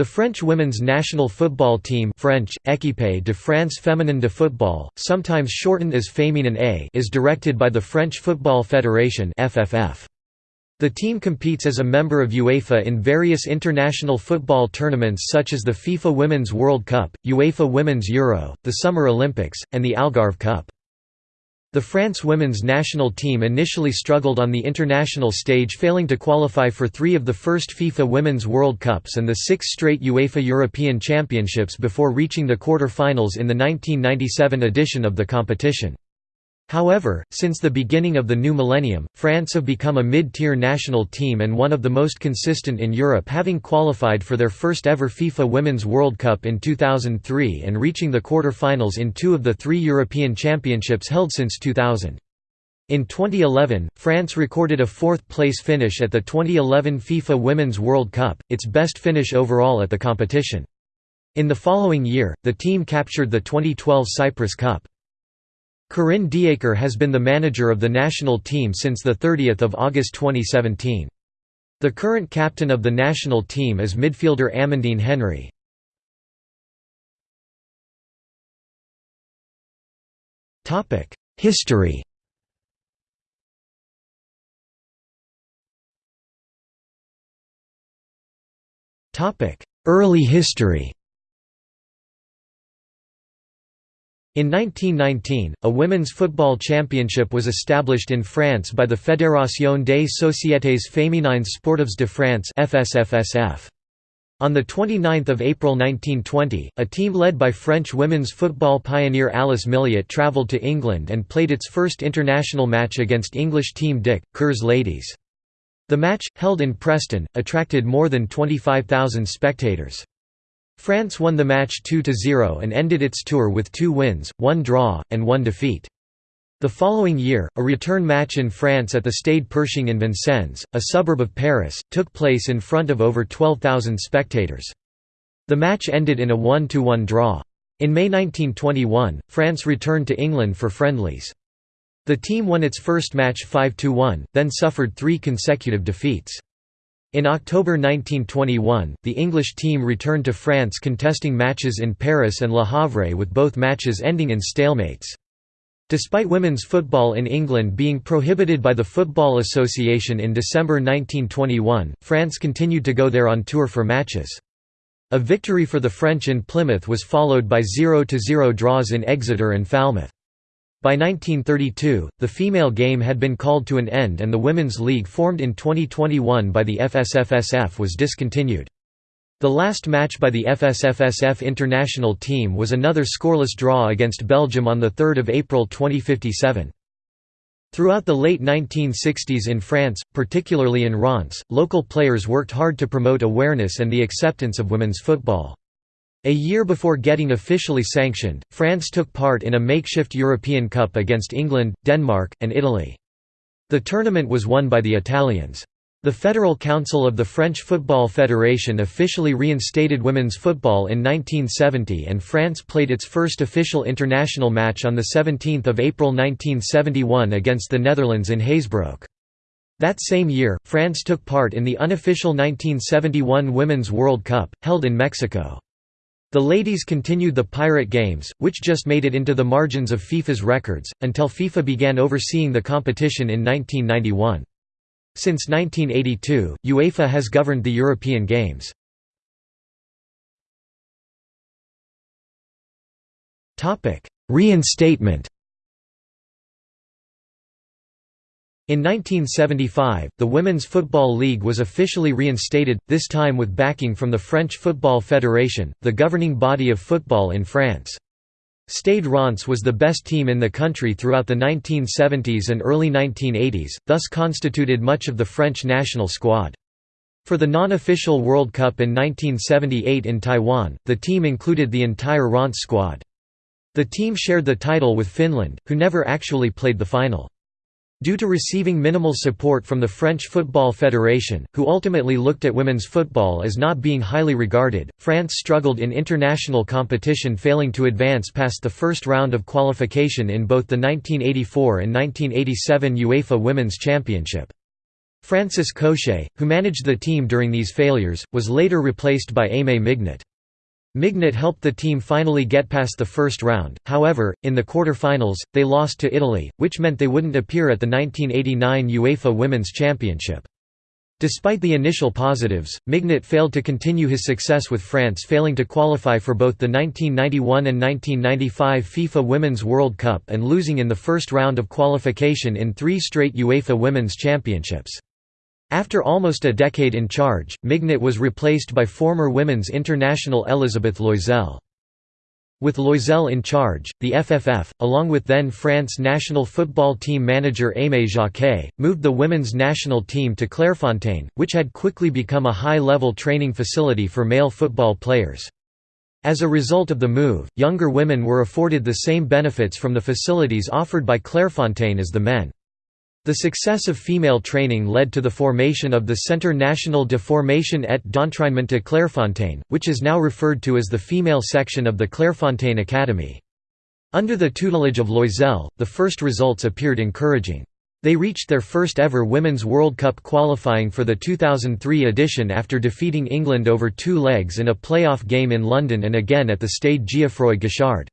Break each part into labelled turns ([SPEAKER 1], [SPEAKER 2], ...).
[SPEAKER 1] The French women's national football team French, Équipe de France Féminine de Football, sometimes shortened as Féminin A is directed by the French Football Federation FFF. The team competes as a member of UEFA in various international football tournaments such as the FIFA Women's World Cup, UEFA Women's Euro, the Summer Olympics, and the Algarve Cup. The France women's national team initially struggled on the international stage failing to qualify for three of the first FIFA Women's World Cups and the six straight UEFA European Championships before reaching the quarter-finals in the 1997 edition of the competition. However, since the beginning of the new millennium, France have become a mid-tier national team and one of the most consistent in Europe having qualified for their first ever FIFA Women's World Cup in 2003 and reaching the quarter-finals in two of the three European Championships held since 2000. In 2011, France recorded a fourth-place finish at the 2011 FIFA Women's World Cup, its best finish overall at the competition. In the following year, the team captured the 2012 Cyprus Cup. Corinne Diacre has been the manager of the national team since 30 August 2017. The current captain of the national team is midfielder Amandine Henry. History Early history In 1919, a women's football championship was established in France by the Fédération des Sociétés Féminines Sportives de France. On 29 April 1920, a team led by French women's football pioneer Alice Milliat travelled to England and played its first international match against English team Dick, Kerrs Ladies. The match, held in Preston, attracted more than 25,000 spectators. France won the match 2–0 and ended its tour with two wins, one draw, and one defeat. The following year, a return match in France at the Stade Pershing in Vincennes, a suburb of Paris, took place in front of over 12,000 spectators. The match ended in a 1–1 draw. In May 1921, France returned to England for friendlies. The team won its first match 5–1, then suffered three consecutive defeats. In October 1921, the English team returned to France contesting matches in Paris and Le Havre with both matches ending in stalemates. Despite women's football in England being prohibited by the Football Association in December 1921, France continued to go there on tour for matches. A victory for the French in Plymouth was followed by 0–0 draws in Exeter and Falmouth. By 1932, the female game had been called to an end and the Women's League formed in 2021 by the FSFSF was discontinued. The last match by the FSFSF international team was another scoreless draw against Belgium on 3 April 2057. Throughout the late 1960s in France, particularly in Reims, local players worked hard to promote awareness and the acceptance of women's football. A year before getting officially sanctioned, France took part in a makeshift European Cup against England, Denmark, and Italy. The tournament was won by the Italians. The Federal Council of the French Football Federation officially reinstated women's football in 1970 and France played its first official international match on 17 April 1971 against the Netherlands in Hazebrouck. That same year, France took part in the unofficial 1971 Women's World Cup, held in Mexico. The ladies continued the Pirate Games, which just made it into the margins of FIFA's records, until FIFA began overseeing the competition in 1991. Since 1982, UEFA has governed the European Games. Reinstatement In 1975, the Women's Football League was officially reinstated, this time with backing from the French Football Federation, the governing body of football in France. Stade Reims was the best team in the country throughout the 1970s and early 1980s, thus constituted much of the French national squad. For the non-official World Cup in 1978 in Taiwan, the team included the entire Reims squad. The team shared the title with Finland, who never actually played the final. Due to receiving minimal support from the French Football Federation, who ultimately looked at women's football as not being highly regarded, France struggled in international competition failing to advance past the first round of qualification in both the 1984 and 1987 UEFA Women's Championship. Francis Cochet, who managed the team during these failures, was later replaced by Aimé Mignet. Mignet helped the team finally get past the first round, however, in the quarter-finals, they lost to Italy, which meant they wouldn't appear at the 1989 UEFA Women's Championship. Despite the initial positives, Mignet failed to continue his success with France failing to qualify for both the 1991 and 1995 FIFA Women's World Cup and losing in the first round of qualification in three straight UEFA Women's Championships. After almost a decade in charge, Mignet was replaced by former women's international Elisabeth Loisel. With Loisel in charge, the FFF, along with then France national football team manager Aimé Jacquet, moved the women's national team to Clairefontaine, which had quickly become a high-level training facility for male football players. As a result of the move, younger women were afforded the same benefits from the facilities offered by Clairefontaine as the men. The success of female training led to the formation of the Centre National de Formation et d'Entraînement de Clairefontaine, which is now referred to as the female section of the Clairefontaine Academy. Under the tutelage of Loisel, the first results appeared encouraging. They reached their first ever Women's World Cup qualifying for the 2003 edition after defeating England over two legs in a playoff game in London and again at the Stade Geoffroy Guichard.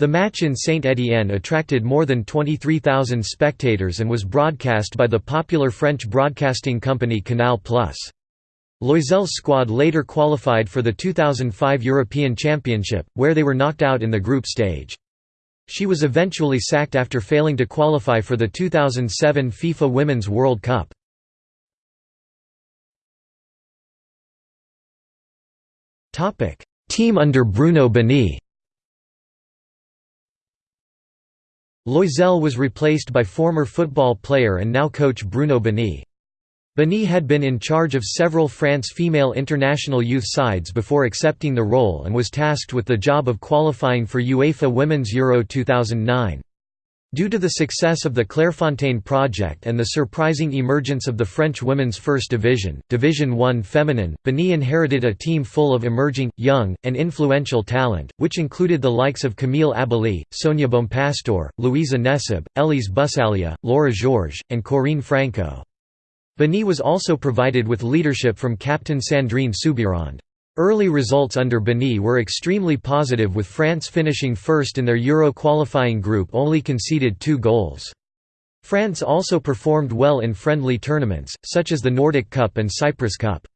[SPEAKER 1] The match in Saint-Étienne attracted more than 23,000 spectators and was broadcast by the popular French broadcasting company Canal+. Loisel's squad later qualified for the 2005 European Championship, where they were knocked out in the group stage. She was eventually sacked after failing to qualify for the 2007 FIFA Women's World Cup. Team under Bruno Bini Loisel was replaced by former football player and now coach Bruno Bini. Bini had been in charge of several France female international youth sides before accepting the role and was tasked with the job of qualifying for UEFA Women's Euro 2009. Due to the success of the Clairefontaine project and the surprising emergence of the French women's first division, Division 1 Feminine, Bini inherited a team full of emerging, young, and influential talent, which included the likes of Camille Abily, Sonia Bompastor, Louisa Nécib, Elise Bussaglia, Laura Georges, and Corinne Franco. Bini was also provided with leadership from captain Sandrine Soubeyrand. Early results under Bini were extremely positive with France finishing first in their Euro qualifying group only conceded two goals. France also performed well in friendly tournaments, such as the Nordic Cup and Cyprus Cup.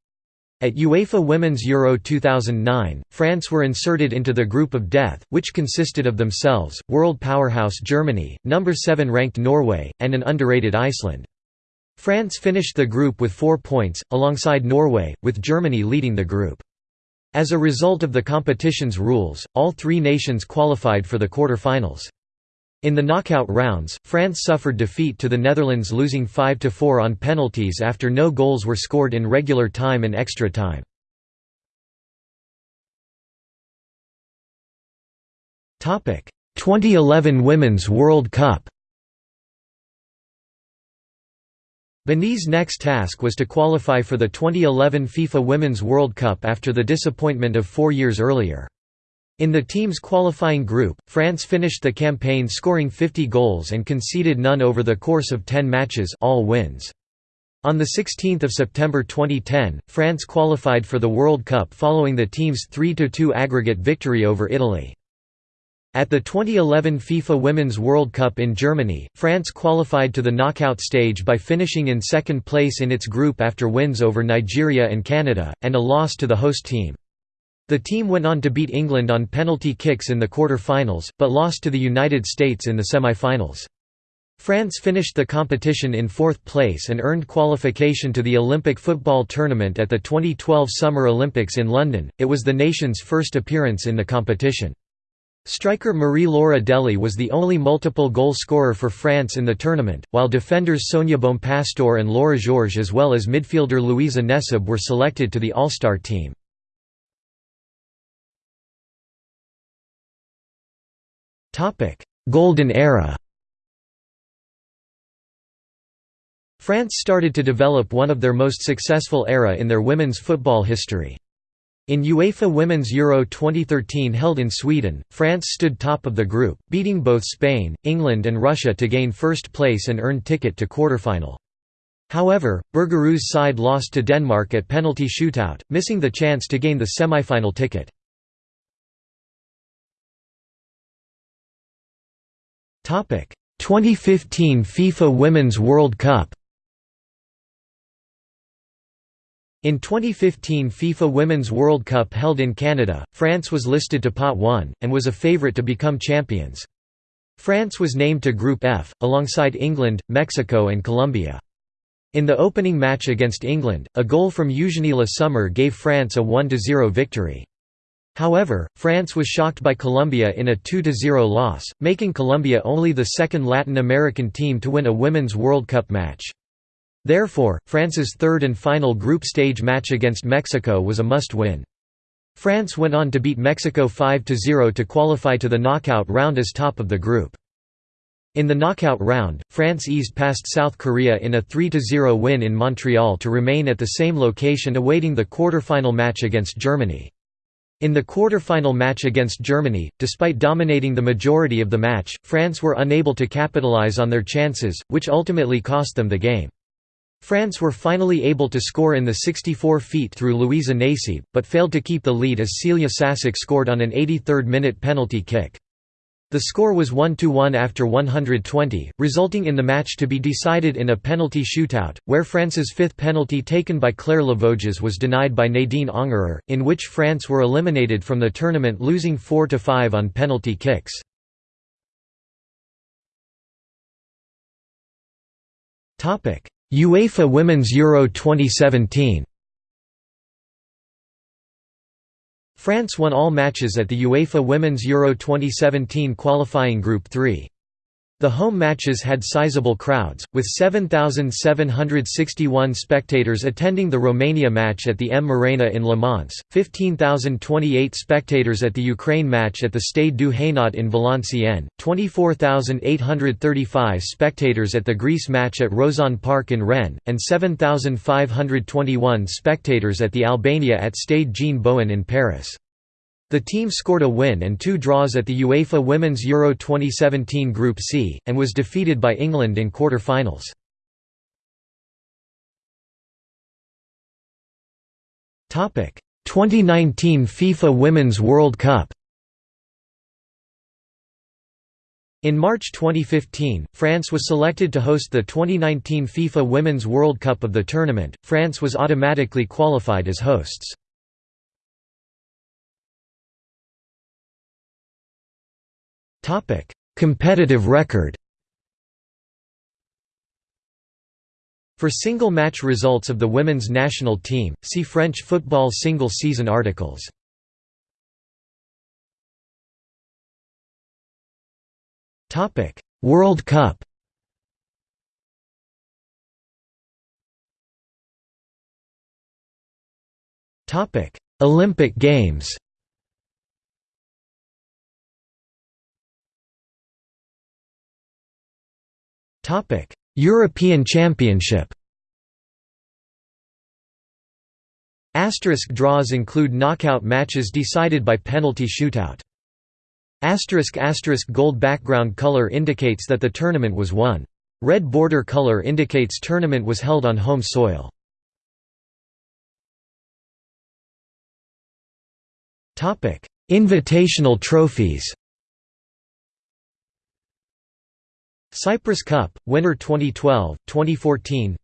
[SPEAKER 1] At UEFA Women's Euro 2009, France were inserted into the group of death, which consisted of themselves, world powerhouse Germany, number 7 ranked Norway, and an underrated Iceland. France finished the group with four points, alongside Norway, with Germany leading the group. As a result of the competition's rules, all three nations qualified for the quarter-finals. In the knockout rounds, France suffered defeat to the Netherlands losing 5–4 on penalties after no goals were scored in regular time and extra time. Topic: 2011 Women's World Cup. Bini's next task was to qualify for the 2011 FIFA Women's World Cup after the disappointment of four years earlier. In the team's qualifying group, France finished the campaign scoring 50 goals and conceded none over the course of 10 matches all wins. On 16 September 2010, France qualified for the World Cup following the team's 3–2 aggregate victory over Italy. At the 2011 FIFA Women's World Cup in Germany, France qualified to the knockout stage by finishing in second place in its group after wins over Nigeria and Canada, and a loss to the host team. The team went on to beat England on penalty kicks in the quarter-finals, but lost to the United States in the semi-finals. France finished the competition in fourth place and earned qualification to the Olympic football tournament at the 2012 Summer Olympics in London, it was the nation's first appearance in the competition. Striker Marie-Laure Adeli was the only multiple goal scorer for France in the tournament, while defenders Sonia Bompastor and Laura Georges as well as midfielder Louisa Nécib were selected to the All-Star team. Golden era France started to develop one of their most successful era in their women's football history. In UEFA Women's Euro 2013 held in Sweden, France stood top of the group, beating both Spain, England and Russia to gain first place and earn ticket to quarterfinal. However, Bergeroo's side lost to Denmark at penalty shootout, missing the chance to gain the semi-final ticket. Topic: 2015 FIFA Women's World Cup. In 2015 FIFA Women's World Cup held in Canada, France was listed to pot 1 and was a favorite to become champions. France was named to Group F alongside England, Mexico and Colombia. In the opening match against England, a goal from Eugénie Le Sommer gave France a 1–0 victory. However, France was shocked by Colombia in a 2–0 loss, making Colombia only the second Latin American team to win a Women's World Cup match. Therefore, France's third and final group stage match against Mexico was a must-win. France went on to beat Mexico 5–0 to qualify to the knockout round as top of the group. In the knockout round, France eased past South Korea in a 3–0 win in Montreal to remain at the same location awaiting the quarter-final match against Germany. In the quarter-final match against Germany, despite dominating the majority of the match, France were unable to capitalize on their chances, which ultimately cost them the game. France were finally able to score in the 64 feet through Louisa Nécib, but failed to keep the lead as Celia Šašić scored on an 83rd-minute penalty kick. The score was 1–1 after 120, resulting in the match to be decided in a penalty shootout, where France's fifth penalty taken by Claire Lavogez was denied by Nadine Angerer, in which France were eliminated from the tournament losing 4–5 on penalty kicks. UEFA Women's Euro 2017 France won all matches at the UEFA Women's Euro 2017 qualifying Group 3. The home matches had sizable crowds, with 7,761 spectators attending the Romania match at the M Arena in Le Mans, 15,028 spectators at the Ukraine match at the Stade du Hainaut in Valenciennes, 24,835 spectators at the Greece match at Roazhon Park in Rennes, and 7,521 spectators at the Albania at Stade Jean Bouin in Paris. The team scored a win and two draws at the UEFA Women's Euro 2017 Group C, and was defeated by England in quarter-finals. Topic: 2019 FIFA Women's World Cup. In March 2015, France was selected to host the 2019 FIFA Women's World Cup of the tournament. France was automatically qualified as hosts. Topic: Competitive record. For single match results of the women's national team, see French football single season articles. Topic: World Cup. Topic: Olympic Games. Topic: European Championship. Asterisk draws include knockout matches decided by penalty shootout. Asterisk asterisk gold background color indicates that the tournament was won. Red border color indicates tournament was held on home soil. Topic: Invitational trophies. Cyprus Cup, winner 2012, 2014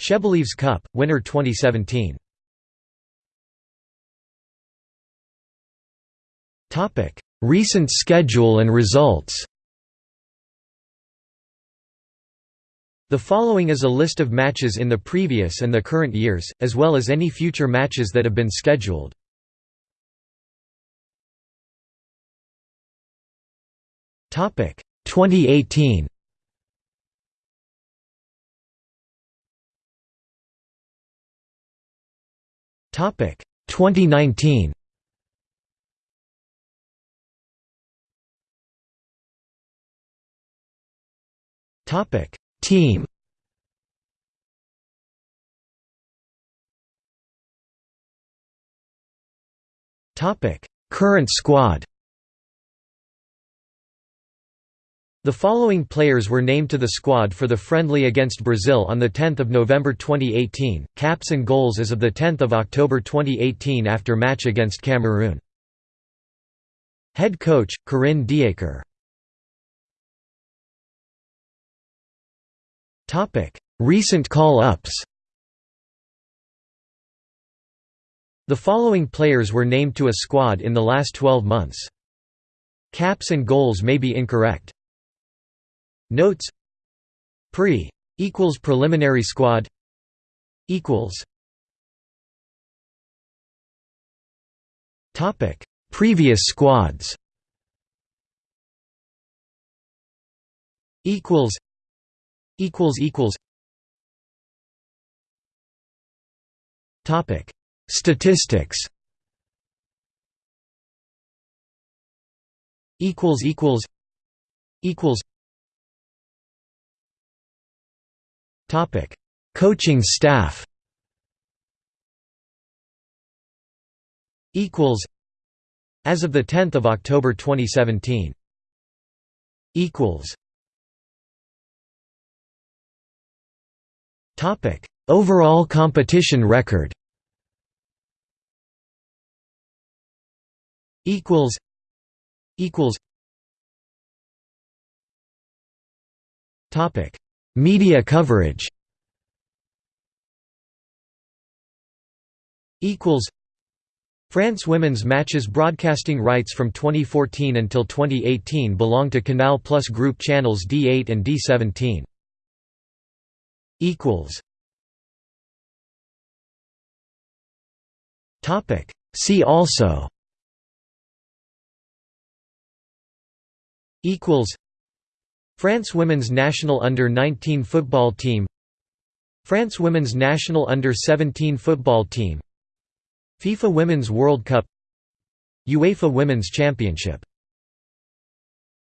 [SPEAKER 1] Shebelieves Cup, winner 2017 Recent schedule and results. The following is a list of matches in the previous and the current years, as well as any future matches that have been scheduled. Topic 2018 Topic 2019 Topic Team. Topic Current squad The following players were named to the squad for the friendly against Brazil on 10 November 2018, caps and goals as of 10 October 2018 after match against Cameroon. Head coach, Corinne Diacre Recent call-ups The following players were named to a squad in the last 12 months. Caps and goals may be incorrect. Notes. Pre. Equals preliminary squad. Equals. Topic. Previous squads. Equals. Equals. Equals. Topic. Statistics. Equals. Equals. Equals Coaching staff. Equals. As of the 10th of October 2017. Equals. Topic: Overall competition record. Equals. Equals. Topic: Media coverage France women's matches broadcasting rights from 2014 until 2018 belong to Canal Plus Group channels D8 and D17. See also France women's national under-19 football team. France women's national under-17 football team. FIFA Women's World Cup. UEFA Women's Championship